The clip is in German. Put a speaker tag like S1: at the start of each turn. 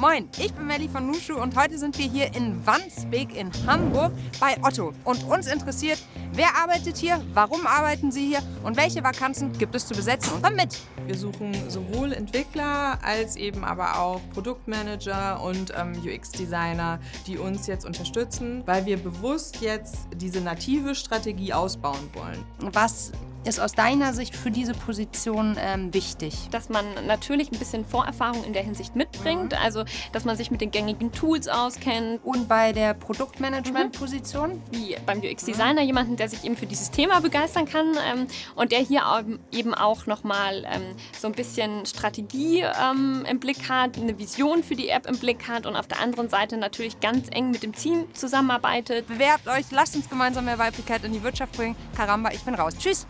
S1: Moin, ich bin Melli von Nushu und heute sind wir hier in Wandsbek in Hamburg bei Otto. Und uns interessiert, wer arbeitet hier, warum arbeiten sie hier und welche Vakanzen gibt es zu besetzen und damit.
S2: Wir suchen sowohl Entwickler als eben aber auch Produktmanager und ähm, UX-Designer, die uns jetzt unterstützen, weil wir bewusst jetzt diese native Strategie ausbauen wollen.
S1: Was ist aus deiner Sicht für diese Position ähm, wichtig?
S3: Dass man natürlich ein bisschen Vorerfahrung in der Hinsicht mitbringt, mhm. also dass man sich mit den gängigen Tools auskennt.
S1: Und bei der Produktmanagement-Position? Mhm.
S3: Wie beim UX-Designer, mhm. jemanden, der sich eben für dieses Thema begeistern kann ähm, und der hier eben auch nochmal ähm, so ein bisschen Strategie ähm, im Blick hat, eine Vision für die App im Blick hat und auf der anderen Seite natürlich ganz eng mit dem Team zusammenarbeitet.
S1: Bewerbt euch, lasst uns gemeinsam mehr Weiblichkeit in die Wirtschaft bringen. Karamba, ich bin raus. Tschüss!